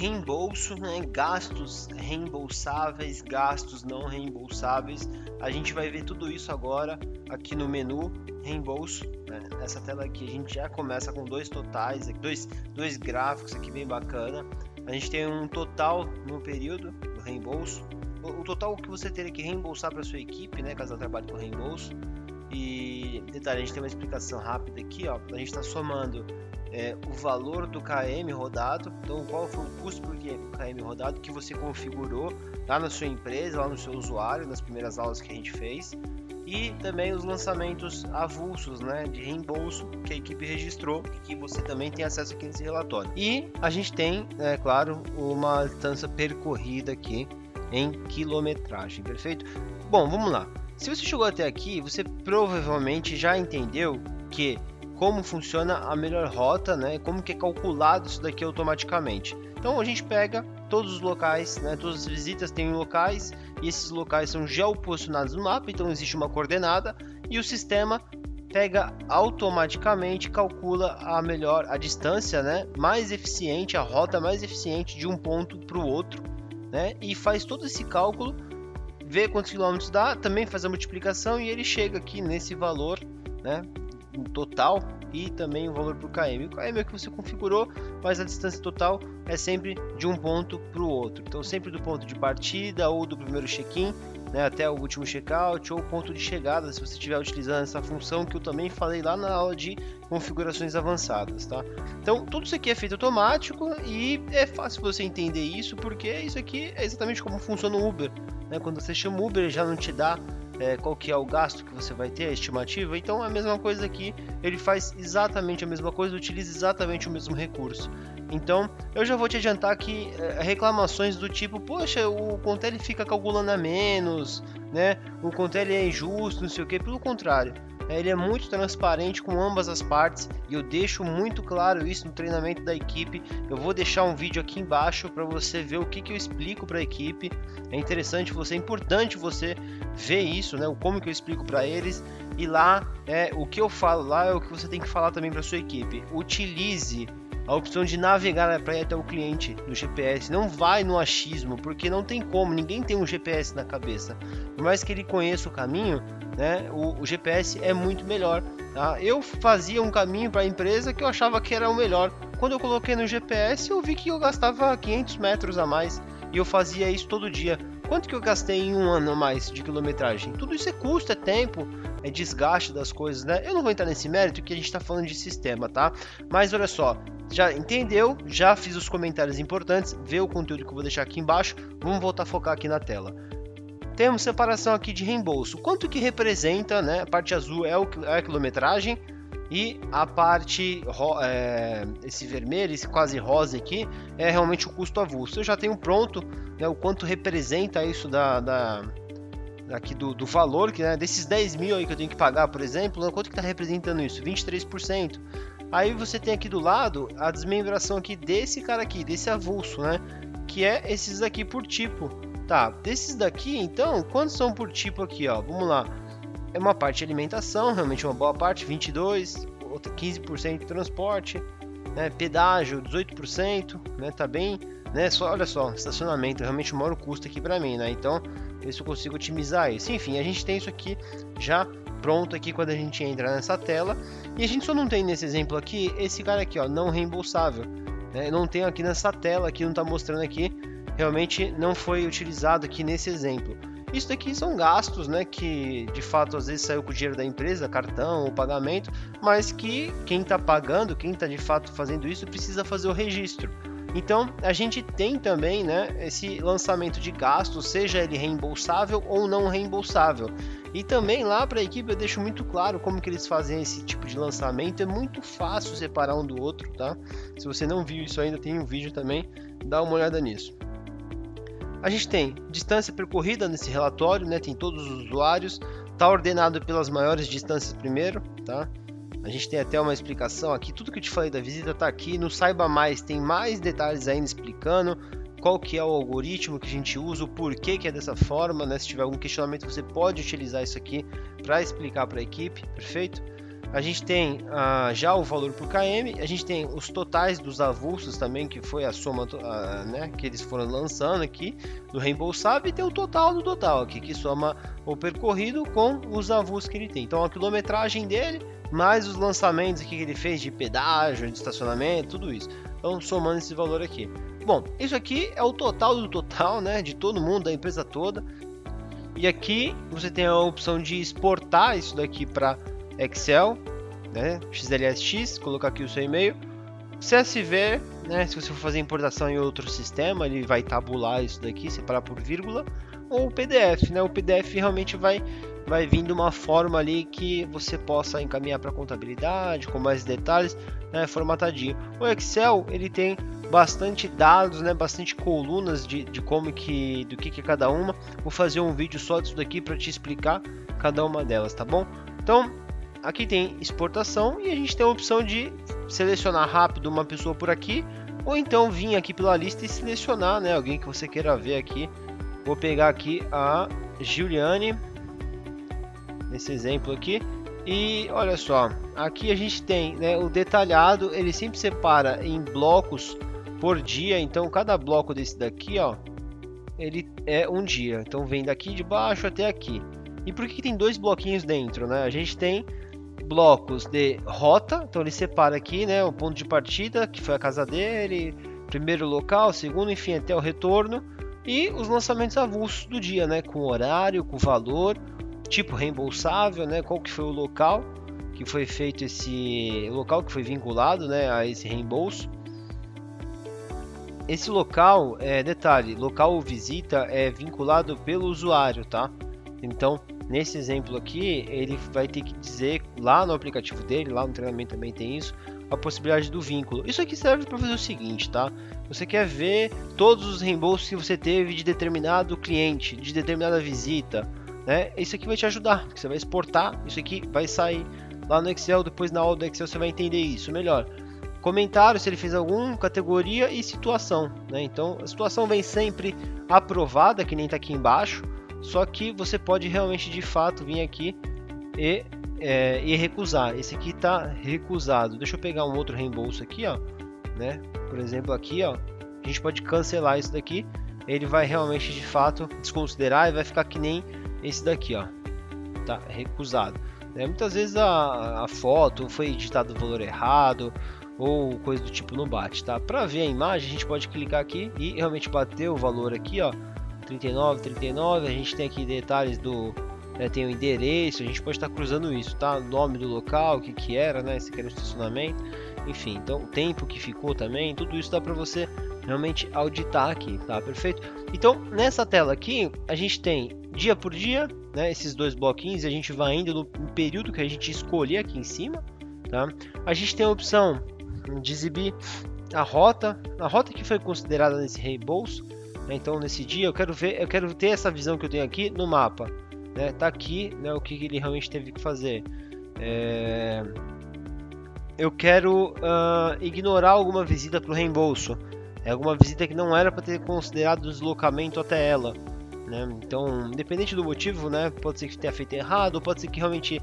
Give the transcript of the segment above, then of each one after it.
reembolso, né? gastos reembolsáveis, gastos não reembolsáveis. A gente vai ver tudo isso agora aqui no menu reembolso. Né? Essa tela aqui a gente já começa com dois totais, dois, dois gráficos aqui bem bacana. A gente tem um total no período do reembolso, o, o total que você teria que reembolsar para sua equipe, né, caso ela trabalhe com reembolso. E detalhe, a gente tem uma explicação rápida aqui, ó. A gente está somando é, o valor do KM rodado, então qual foi o custo por KM rodado que você configurou lá na sua empresa, lá no seu usuário, nas primeiras aulas que a gente fez, e também os lançamentos avulsos, né, de reembolso que a equipe registrou que você também tem acesso aqui nesse relatório. E a gente tem, é claro, uma distância percorrida aqui em quilometragem, perfeito? Bom, vamos lá. Se você chegou até aqui, você provavelmente já entendeu que como funciona a melhor rota, né? Como que é calculado isso daqui automaticamente. Então a gente pega todos os locais, né? Todas as visitas têm locais e esses locais são geoposicionados no mapa, então existe uma coordenada e o sistema pega automaticamente, calcula a melhor a distância, né? Mais eficiente, a rota mais eficiente de um ponto para o outro, né? E faz todo esse cálculo, vê quantos quilômetros dá, também faz a multiplicação e ele chega aqui nesse valor, né? total e também o valor para o KM. O KM é o que você configurou, mas a distância total é sempre de um ponto para o outro. Então, sempre do ponto de partida ou do primeiro check-in né, até o último checkout ou ponto de chegada, se você estiver utilizando essa função que eu também falei lá na aula de configurações avançadas, tá? Então, tudo isso aqui é feito automático e é fácil você entender isso, porque isso aqui é exatamente como funciona o Uber, né? Quando você chama o Uber, já não te dá é, qual que é o gasto que você vai ter, a estimativa. Então a mesma coisa aqui, ele faz exatamente a mesma coisa, utiliza exatamente o mesmo recurso. Então eu já vou te adiantar que é, reclamações do tipo, poxa, o Contele fica calculando a menos, né? O Contele é injusto, não sei o que, pelo contrário. É, ele é muito transparente com ambas as partes e eu deixo muito claro isso no treinamento da equipe. Eu vou deixar um vídeo aqui embaixo para você ver o que, que eu explico para a equipe. É interessante você, é importante você ver isso, né? Como que eu explico para eles e lá é o que eu falo lá é o que você tem que falar também para sua equipe. Utilize a opção de navegar para ir até o cliente no GPS. Não vai no achismo, porque não tem como, ninguém tem um GPS na cabeça. Por mais que ele conheça o caminho, né, o, o GPS é muito melhor. Tá? Eu fazia um caminho para a empresa que eu achava que era o melhor. Quando eu coloquei no GPS, eu vi que eu gastava 500 metros a mais e eu fazia isso todo dia. Quanto que eu gastei em um ano a mais de quilometragem? Tudo isso é custo, é tempo, é desgaste das coisas, né? Eu não vou entrar nesse mérito que a gente está falando de sistema, tá? Mas olha só, já entendeu? Já fiz os comentários importantes, vê o conteúdo que eu vou deixar aqui embaixo. Vamos voltar a focar aqui na tela. Temos separação aqui de reembolso. Quanto que representa, né? A parte azul é, o, é a quilometragem e a parte, é, esse vermelho, esse quase rosa aqui, é realmente o custo avulso. Eu já tenho pronto né, o quanto representa isso da, da aqui do, do valor, que né, desses 10 mil aí que eu tenho que pagar, por exemplo, né, quanto que está representando isso? 23%. Aí você tem aqui do lado a desmembração aqui desse cara aqui, desse avulso, né? Que é esses aqui por tipo. Tá, desses daqui, então, quantos são por tipo aqui, ó? Vamos lá é uma parte alimentação, realmente uma boa parte, 22, outra 15% de transporte, né, pedágio 18%, né, tá bem, né, só, olha só, estacionamento, realmente o maior custo aqui para mim, né, então, ver se eu consigo otimizar isso. Enfim, a gente tem isso aqui já pronto aqui quando a gente entra nessa tela, e a gente só não tem nesse exemplo aqui, esse cara aqui, ó, não reembolsável, né, não tem aqui nessa tela, aqui não está mostrando aqui, realmente não foi utilizado aqui nesse exemplo. Isso daqui são gastos, né, que de fato às vezes saiu com o dinheiro da empresa, cartão pagamento, mas que quem está pagando, quem está de fato fazendo isso, precisa fazer o registro. Então a gente tem também né, esse lançamento de gastos, seja ele reembolsável ou não reembolsável. E também lá para a equipe eu deixo muito claro como que eles fazem esse tipo de lançamento. É muito fácil separar um do outro, tá? Se você não viu isso ainda, tem um vídeo também, dá uma olhada nisso. A gente tem distância percorrida nesse relatório, né? tem todos os usuários, está ordenado pelas maiores distâncias primeiro, tá? A gente tem até uma explicação aqui, tudo que eu te falei da visita está aqui, no Saiba Mais tem mais detalhes ainda explicando qual que é o algoritmo que a gente usa, o porquê que é dessa forma, né? Se tiver algum questionamento você pode utilizar isso aqui para explicar para a equipe, perfeito? a gente tem ah, já o valor por km, a gente tem os totais dos avulsos também, que foi a soma ah, né, que eles foram lançando aqui do reembolsável, e tem o total do total aqui, que soma o percorrido com os avulsos que ele tem. Então a quilometragem dele, mais os lançamentos que ele fez de pedágio, de estacionamento, tudo isso. Então somando esse valor aqui. Bom, isso aqui é o total do total, né, de todo mundo, da empresa toda. E aqui você tem a opção de exportar isso daqui para Excel, né, XLSX, colocar aqui o seu e-mail. CSV, né, se você for fazer importação em outro sistema, ele vai tabular isso daqui, separar por vírgula, ou o PDF, né? O PDF realmente vai vai vindo uma forma ali que você possa encaminhar para contabilidade com mais detalhes, né, formatadinho. O Excel ele tem bastante dados, né, bastante colunas de, de como que, do que, que é cada uma. Vou fazer um vídeo só disso daqui para te explicar cada uma delas, tá bom? Então, aqui tem exportação e a gente tem a opção de selecionar rápido uma pessoa por aqui, ou então vir aqui pela lista e selecionar, né, alguém que você queira ver aqui. Vou pegar aqui a Giuliane, nesse exemplo aqui, e olha só, aqui a gente tem né, o detalhado, ele sempre separa em blocos por dia, então cada bloco desse daqui, ó, ele é um dia. Então vem daqui de baixo até aqui. E por que tem dois bloquinhos dentro, né? A gente tem blocos de rota, então ele separa aqui, né, o ponto de partida, que foi a casa dele, primeiro local, segundo, enfim, até o retorno, e os lançamentos avulsos do dia, né, com horário, com valor, tipo reembolsável, né, qual que foi o local que foi feito esse local que foi vinculado, né, a esse reembolso esse local, é, detalhe, local ou visita é vinculado pelo usuário, tá? Então, nesse exemplo aqui, ele vai ter que dizer lá no aplicativo dele, lá no treinamento também tem isso, a possibilidade do vínculo. Isso aqui serve para fazer o seguinte, tá? Você quer ver todos os reembolsos que você teve de determinado cliente, de determinada visita, né? Isso aqui vai te ajudar, você vai exportar, isso aqui vai sair lá no Excel, depois na aula do Excel você vai entender isso melhor comentário se ele fez alguma categoria e situação, né? Então a situação vem sempre aprovada, que nem está aqui embaixo, só que você pode realmente de fato vir aqui e, é, e recusar. Esse aqui está recusado. Deixa eu pegar um outro reembolso aqui, ó, né? Por exemplo aqui, ó, a gente pode cancelar isso daqui. Ele vai realmente de fato desconsiderar e vai ficar que nem esse daqui, ó, tá recusado. É, muitas vezes a, a foto foi editado o valor errado, ou coisa do tipo não bate, tá? Para ver a imagem, a gente pode clicar aqui e realmente bater o valor aqui, ó, 39, 39. A gente tem aqui detalhes do né, tem o endereço, a gente pode estar cruzando isso, tá? Nome do local, o que que era, né? Esse aqui era o estacionamento, enfim. Então, o tempo que ficou também, tudo isso dá para você realmente auditar aqui, tá? Perfeito? Então, nessa tela aqui, a gente tem dia por dia, né? Esses dois bloquinhos, a gente vai indo no período que a gente escolher aqui em cima, tá? A gente tem a opção de exibir a rota, a rota que foi considerada nesse reembolso. Né? Então nesse dia eu quero ver, eu quero ter essa visão que eu tenho aqui no mapa. Né? Tá aqui, né, o que ele realmente teve que fazer. É... Eu quero uh, ignorar alguma visita para o reembolso. É alguma visita que não era para ter considerado o deslocamento até ela. Né? Então, independente do motivo, né, pode ser que tenha feito errado, pode ser que realmente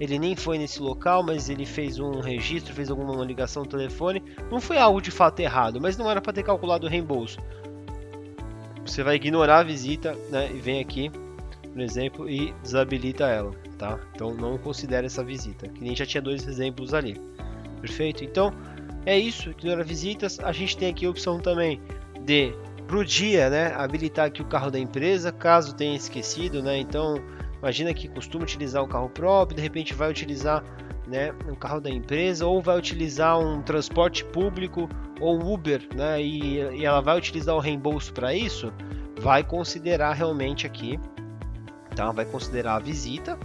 ele nem foi nesse local, mas ele fez um registro, fez alguma ligação no telefone. Não foi algo de fato errado, mas não era para ter calculado o reembolso. Você vai ignorar a visita né, e vem aqui, por exemplo, e desabilita ela, tá? Então não considere essa visita, que nem já tinha dois exemplos ali. Perfeito? Então é isso, ignora visitas. A gente tem aqui a opção também de pro dia, né, habilitar aqui o carro da empresa, caso tenha esquecido, né? Então Imagina que costuma utilizar um carro próprio, de repente vai utilizar né, um carro da empresa ou vai utilizar um transporte público ou Uber, né, e, e ela vai utilizar o reembolso para isso, vai considerar realmente aqui, tá? Vai considerar a visita,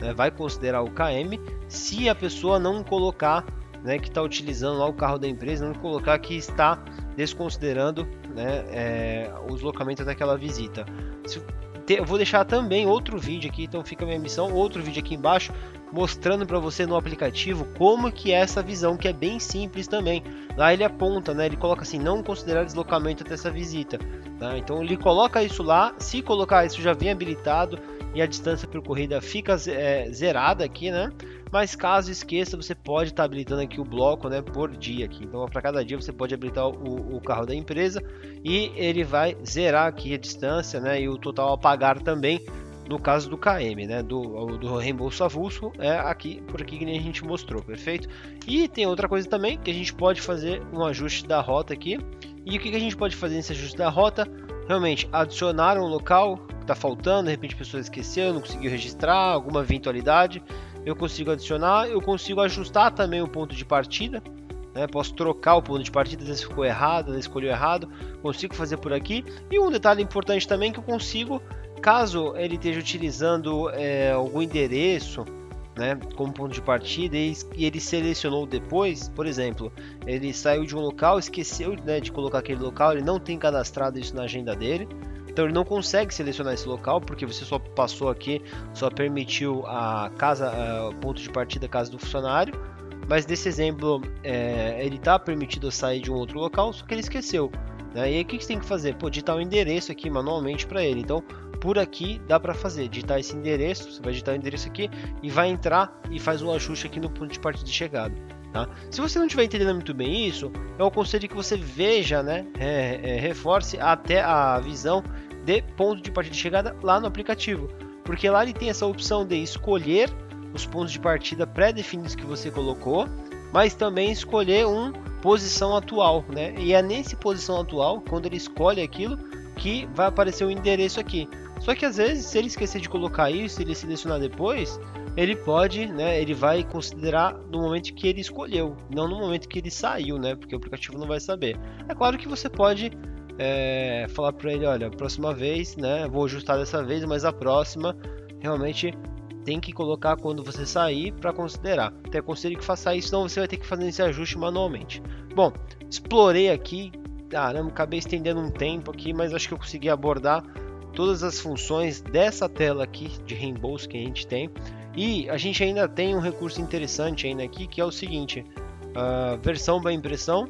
né, vai considerar o KM, se a pessoa não colocar, né, que está utilizando lá o carro da empresa, não colocar que está desconsiderando né, é, o deslocamento daquela visita. Se eu vou deixar também outro vídeo aqui, então fica a minha missão, outro vídeo aqui embaixo, mostrando para você no aplicativo como que é essa visão, que é bem simples também. Lá ele aponta, né, ele coloca assim, não considerar deslocamento até essa visita. Tá? Então ele coloca isso lá, se colocar isso já vem habilitado, e a distância percorrida fica é, zerada aqui, né? Mas caso esqueça, você pode estar tá habilitando aqui o bloco, né, por dia aqui. Então, para cada dia você pode habilitar o, o, carro da empresa e ele vai zerar aqui a distância, né, e o total a pagar também. No caso do KM, né, do, do reembolso avulso, é aqui por aqui que a gente mostrou, perfeito? E tem outra coisa também que a gente pode fazer um ajuste da rota aqui. E o que, que a gente pode fazer nesse ajuste da rota? Realmente adicionar um local que está faltando, de repente a pessoa esqueceu, não conseguiu registrar, alguma eventualidade eu consigo adicionar, eu consigo ajustar também o ponto de partida, né? posso trocar o ponto de partida, às vezes ficou errado, às vezes escolheu errado, consigo fazer por aqui. E um detalhe importante também que eu consigo, caso ele esteja utilizando é, algum endereço, né, como ponto de partida e, ele selecionou depois, por exemplo, ele saiu de um local, esqueceu né, de colocar aquele local, ele não tem cadastrado isso na agenda dele, então ele não consegue selecionar esse local porque você só passou aqui, só permitiu a casa, o ponto de partida casa do funcionário. Mas nesse exemplo, é, ele está permitido sair de um outro local, só que ele esqueceu. Né? E aí o que você tem que fazer? Pô, digitar o um endereço aqui manualmente para ele. Então, por aqui dá para fazer, digitar esse endereço, você vai digitar o endereço aqui e vai entrar e faz um ajuste aqui no ponto de partida de chegada. Tá? Se você não estiver entendendo muito bem isso, eu aconselho que você veja, né, é, é, reforce até a visão de ponto de partida de chegada lá no aplicativo, porque lá ele tem essa opção de escolher os pontos de partida pré-definidos que você colocou, mas também escolher um posição atual, né? E é nesse posição atual, quando ele escolhe aquilo, que vai aparecer o endereço aqui. Só que às vezes, se ele esquecer de colocar isso, ele selecionar depois, ele pode, né? Ele vai considerar no momento que ele escolheu, não no momento que ele saiu, né? Porque o aplicativo não vai saber. É claro que você pode é, falar para ele, olha, próxima vez, né, vou ajustar dessa vez, mas a próxima realmente tem que colocar quando você sair para considerar. Até aconselho que faça isso, senão você vai ter que fazer esse ajuste manualmente. Bom, explorei aqui, caramba, acabei estendendo um tempo aqui, mas acho que eu consegui abordar todas as funções dessa tela aqui de reembolso que a gente tem. E a gente ainda tem um recurso interessante ainda aqui, que é o seguinte, a versão para impressão,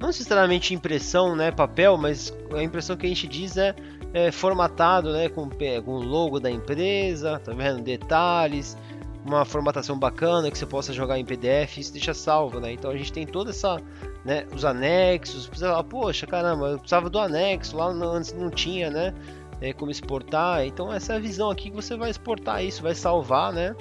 não necessariamente impressão, né, papel, mas a impressão que a gente diz é, é formatado, né, com, com o logo da empresa, tá vendo? Detalhes, uma formatação bacana que você possa jogar em PDF, isso deixa salvo, né? Então a gente tem toda essa, né, os anexos, fala, poxa, caramba, eu precisava do anexo, lá antes não tinha, né, é, como exportar. Então essa é a visão aqui que você vai exportar isso, vai salvar, né?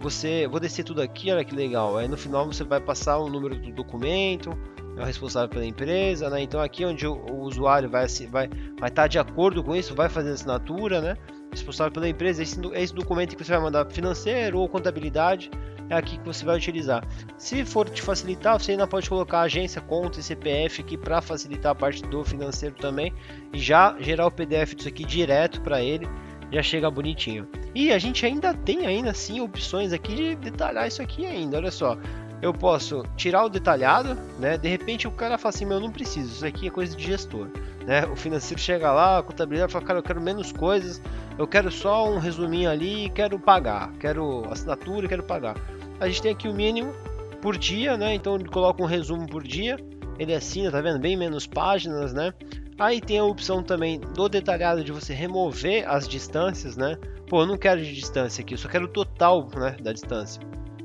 Você, vou descer tudo aqui, olha que legal. Aí no final você vai passar o número do documento, é o responsável pela empresa, né? Então aqui onde o, o usuário vai vai vai estar tá de acordo com isso, vai fazer a assinatura, né? Responsável pela empresa, esse, esse documento que você vai mandar financeiro ou contabilidade é aqui que você vai utilizar. Se for te facilitar, você ainda pode colocar agência, conta e CPF aqui para facilitar a parte do financeiro também e já gerar o PDF disso aqui direto para ele, já chega bonitinho. E a gente ainda tem ainda assim opções aqui de detalhar isso aqui ainda, olha só eu posso tirar o detalhado, né? De repente o cara fala assim, meu, não preciso, isso aqui é coisa de gestor, né? O financeiro chega lá, a contabilidade fala, cara, eu quero menos coisas, eu quero só um resuminho ali, quero pagar, quero assinatura, quero pagar. A gente tem aqui o mínimo por dia, né? Então ele coloca um resumo por dia, ele assina, tá vendo? Bem menos páginas, né? Aí tem a opção também do detalhado de você remover as distâncias, né? Pô, eu não quero de distância aqui, eu só quero o total né, da distância.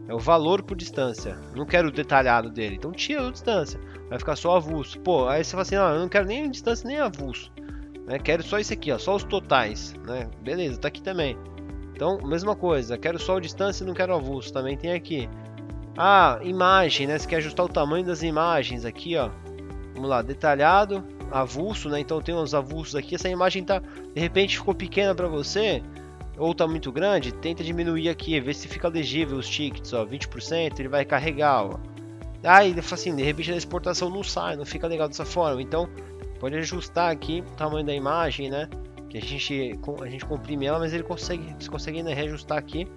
É o valor por distância. Não quero o detalhado dele. Então tira a distância. Vai ficar só avulso. Pô, aí você fala assim, ah, eu não quero nem distância nem avulso. Né? Quero só isso aqui, ó, só os totais. Né? Beleza, tá aqui também. Então, mesma coisa. Quero só a distância e não quero avulso. Também tem aqui. Ah, imagem, né? Você quer ajustar o tamanho das imagens aqui, ó. Vamos lá, detalhado, avulso, né? Então tem uns avulsos aqui. Essa imagem tá, de repente ficou pequena para você ou está muito grande, tenta diminuir aqui, ver se fica legível os tickets, ó, 20%, ele vai carregar, ó. Aí, assim, de repente a exportação não sai, não fica legal dessa forma, então pode ajustar aqui o tamanho da imagem, né? Que a gente, a gente comprime ela, mas ele consegue, você consegue né, reajustar aqui,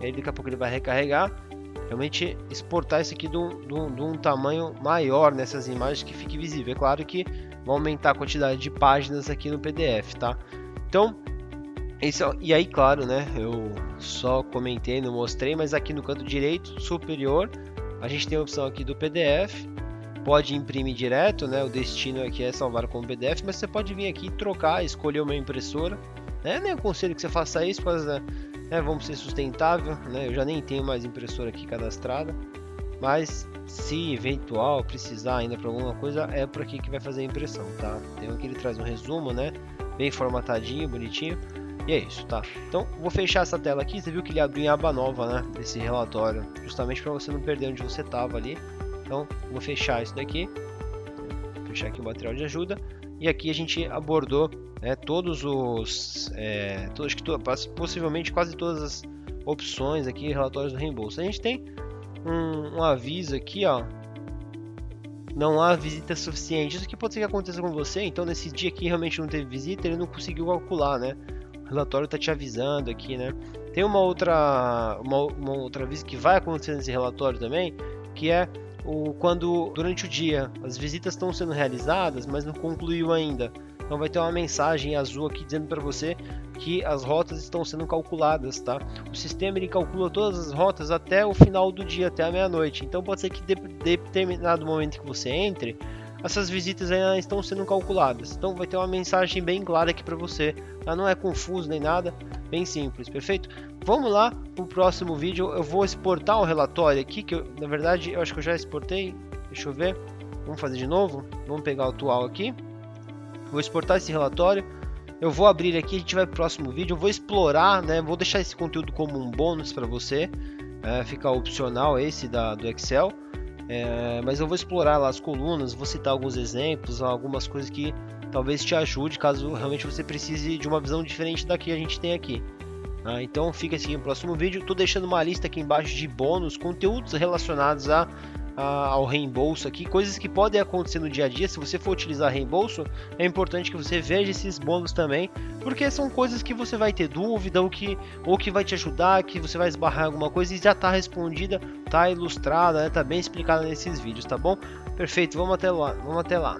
aí daqui a pouco ele vai recarregar, realmente exportar isso aqui de um, um, de um tamanho maior nessas imagens que fique visível. É claro que vai aumentar a quantidade de páginas aqui no PDF, tá? Então, esse, e aí, claro, né? Eu só comentei, não mostrei, mas aqui no canto direito superior a gente tem a opção aqui do PDF. Pode imprimir direto, né? O destino aqui é salvar como PDF, mas você pode vir aqui trocar, escolher uma impressora. né? Nem aconselho que você faça isso, porque né, vamos ser sustentável, né? Eu já nem tenho mais impressora aqui cadastrada, mas se eventual precisar ainda para alguma coisa, é por aqui que vai fazer a impressão, tá? Tem aqui ele traz um resumo, né? Bem formatadinho, bonitinho. E é isso, tá? Então, vou fechar essa tela aqui. Você viu que ele abriu em aba nova, né? Desse relatório, justamente para você não perder onde você estava ali. Então, vou fechar isso daqui. Fechar aqui o material de ajuda. E aqui a gente abordou né, todos os, é, todos, que possivelmente quase todas as opções aqui, relatórios do reembolso. A gente tem um, um aviso aqui, ó. Não há visita suficiente. Isso aqui pode ser que aconteça com você. Então, nesse dia que realmente não teve visita, ele não conseguiu calcular, né? O relatório está te avisando aqui, né? Tem uma outra, uma, uma outra aviso que vai acontecer nesse relatório também, que é o, quando durante o dia as visitas estão sendo realizadas, mas não concluiu ainda. Então vai ter uma mensagem azul aqui dizendo para você que as rotas estão sendo calculadas, tá? O sistema ele calcula todas as rotas até o final do dia, até a meia-noite. Então pode ser que de, de determinado momento que você entre, essas visitas ainda estão sendo calculadas. Então vai ter uma mensagem bem clara aqui para você. Tá? Não é confuso nem nada, bem simples, perfeito? Vamos lá para o próximo vídeo. Eu vou exportar o relatório aqui, que eu, na verdade eu acho que eu já exportei. Deixa eu ver. Vamos fazer de novo. Vamos pegar o atual aqui. Vou exportar esse relatório. Eu vou abrir aqui, a gente vai para o próximo vídeo. Eu vou explorar, né? Vou deixar esse conteúdo como um bônus para você. É, fica opcional esse da, do Excel. É, mas eu vou explorar lá as colunas, vou citar alguns exemplos, algumas coisas que talvez te ajude caso realmente você precise de uma visão diferente da que a gente tem aqui. Ah, então fica assim no próximo vídeo. Estou deixando uma lista aqui embaixo de bônus, conteúdos relacionados a ao reembolso aqui, coisas que podem acontecer no dia a dia. Se você for utilizar reembolso, é importante que você veja esses bônus também, porque são coisas que você vai ter dúvida ou que, ou que vai te ajudar, que você vai esbarrar alguma coisa e já está respondida, está ilustrada, está né, tá bem explicada nesses vídeos, tá bom? Perfeito, vamos até lá, vamos até lá.